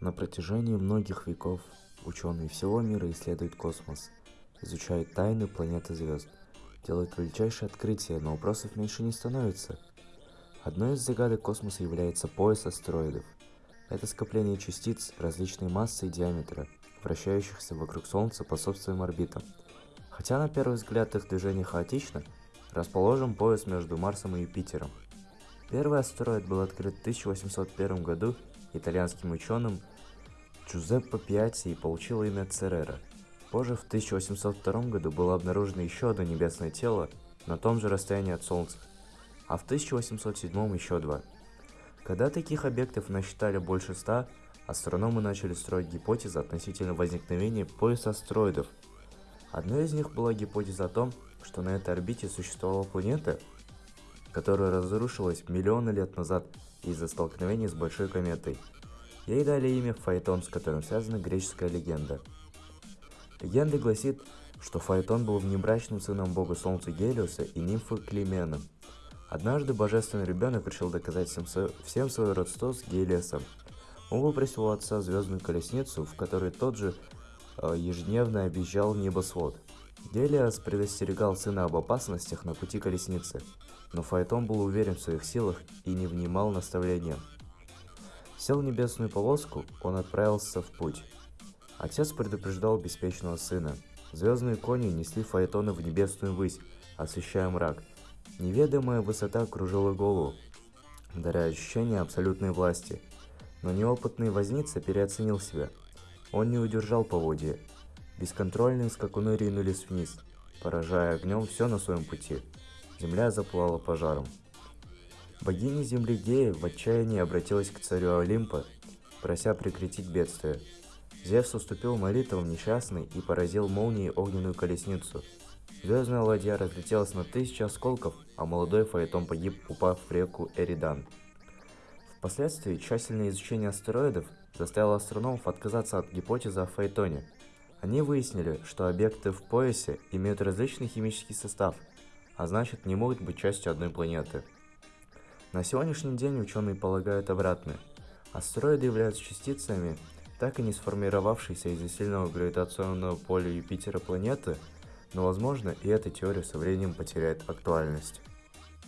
На протяжении многих веков ученые всего мира исследуют космос, изучают тайны планет и звезд, делают величайшие открытия, но вопросов меньше не становится. Одной из загадок космоса является пояс астероидов. Это скопление частиц различной массы и диаметра, вращающихся вокруг Солнца по собственным орбитам. Хотя на первый взгляд их движение хаотично, расположен пояс между Марсом и Юпитером. Первый астероид был открыт в 1801 году итальянским ученым Джузеппе Пиати и получил имя Церера. Позже, в 1802 году, было обнаружено еще одно небесное тело на том же расстоянии от Солнца, а в 1807 еще два. Когда таких объектов насчитали больше ста, астрономы начали строить гипотезы относительно возникновения пояса астероидов. Одной из них была гипотеза о том, что на этой орбите существовала планета, которая разрушилась миллионы лет назад из-за столкновения с большой кометой. Ей дали имя Фаэтон, с которым связана греческая легенда. Легенда гласит, что Фаэтон был внебрачным сыном бога солнца Гелиуса и нимфы Климена. Однажды божественный ребенок решил доказать всем, всем свое родство с Гелиосом. Он попросил у отца звездную колесницу, в которой тот же ежедневно объезжал небосвод. Гелиос предостерегал сына об опасностях на пути колесницы, но Фаэтон был уверен в своих силах и не внимал наставлениям. Сел в небесную полоску, он отправился в путь. Отец предупреждал беспечного сына. Звездные кони несли Фаэтона в небесную высь, освещая мрак. Неведомая высота окружила голову, даря ощущение абсолютной власти. Но неопытный возница переоценил себя. Он не удержал поводья. Бесконтрольные скакуны ринулись вниз, поражая огнем все на своем пути. Земля заплала пожаром. Богиня земли Гея в отчаянии обратилась к царю Олимпа, прося прекратить бедствие. Зевс уступил молитвам несчастной и поразил молнией огненную колесницу. Звездная ладья разлетелась на тысячи осколков, а молодой Фаэтон погиб, упав в реку Эридан. Впоследствии тщательное изучение астероидов заставило астрономов отказаться от гипотезы о Фаэтоне. Они выяснили, что объекты в поясе имеют различный химический состав, а значит не могут быть частью одной планеты. На сегодняшний день ученые полагают обратное. Астероиды являются частицами, так и не сформировавшейся из-за сильного гравитационного поля Юпитера планеты, но возможно и эта теория со временем потеряет актуальность.